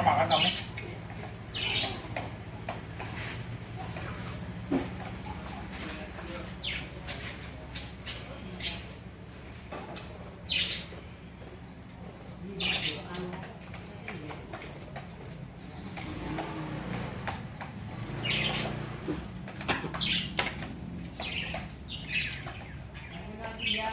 Kita makan kami. Ya,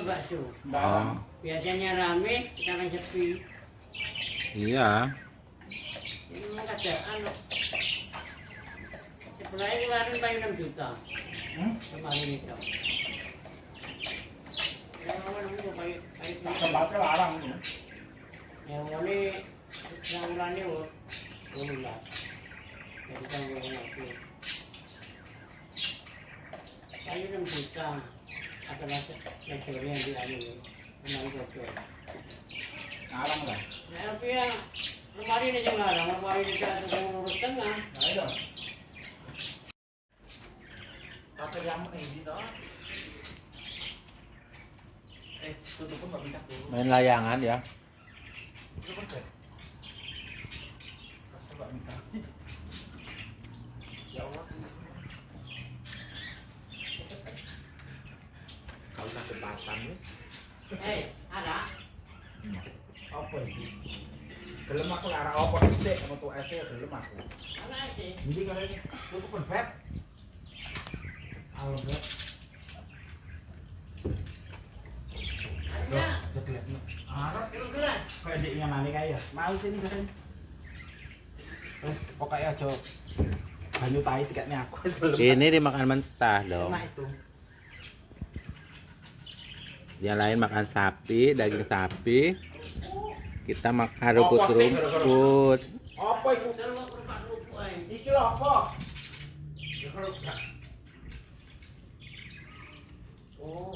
Tunggu bakso. Barang. Biasanya rame, sekarang sepi. Iya. Ini keadaan. Sebenarnya kemarin bayar 6 juta. Hmm? Kemarin itu. Ya, kamu nunggu bayar bayar berapa? Tempatnya larang ini. Yang ini yang urani wo, bulan. Jadi gue ngerti. Bayar 6 juta. Apa lagi? Yang yang di anu ini. Kemarin bocor. Larang lah. Ya, tapi ya, kemarin aja ngarang, kemarin kita tukang urus tengah. Nah, itu. Pakai yang ini toh. Eh, tutup pun nggak bisa tuh. Main layangan ya. Tutup pun deh. Masa nggak bisa? Ya Allah. Sakit batang nih. Hei, ada? Apa ini? Gelem aku lara apa sih? Kamu tuh ese gelem aku. Ini kalau ini tutup pun beb. Alam beb. Ada. Jeglek. Adiknya nani kaya mau sini kan terus pokoknya aja banyu tai tiketnya aku Ini dimakan mentah dong. itu Yang lain makan sapi, daging sapi. Kita makan rumput-rumput. apa itu iki apa Oh.